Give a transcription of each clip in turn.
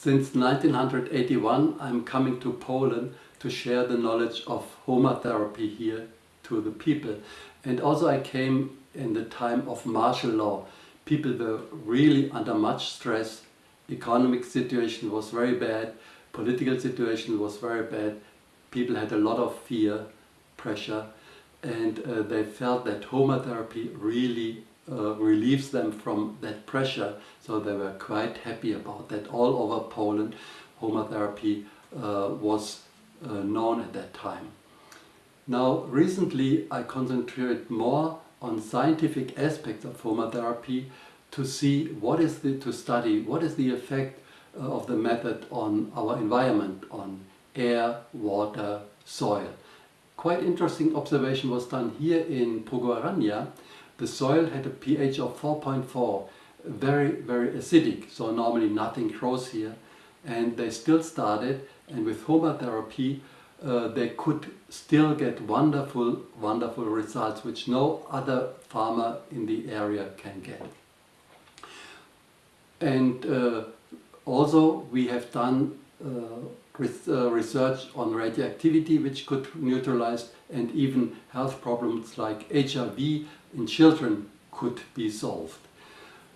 Since 1981 I'm coming to Poland to share the knowledge of therapy here to the people. And also I came in the time of martial law. People were really under much stress. Economic situation was very bad. Political situation was very bad. People had a lot of fear, pressure and uh, they felt that therapy really uh, relieves them from that pressure. So they were quite happy about that. All over Poland, Homa Therapy uh, was uh, known at that time. Now, recently I concentrated more on scientific aspects of Homa Therapy to see what is the, to study what is the effect uh, of the method on our environment, on air, water, soil. Quite interesting observation was done here in Pogoarania the soil had a pH of 4.4, very, very acidic, so normally nothing grows here. And they still started, and with Homa Therapy, uh, they could still get wonderful, wonderful results, which no other farmer in the area can get. And uh, also we have done uh, uh research on radioactivity, which could neutralize and even health problems like HIV in children could be solved.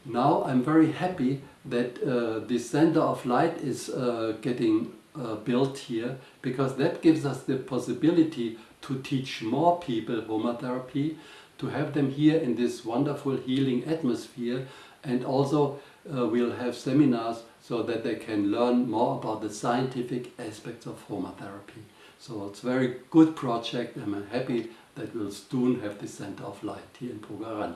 Now I'm very happy that uh, the Center of Light is uh, getting uh, built here because that gives us the possibility to teach more people Homa Therapy, to have them here in this wonderful healing atmosphere and also uh, we'll have seminars so that they can learn more about the scientific aspects of Homa Therapy. So it's a very good project and I'm happy that we'll soon have the Center of Light here in Pogoarania.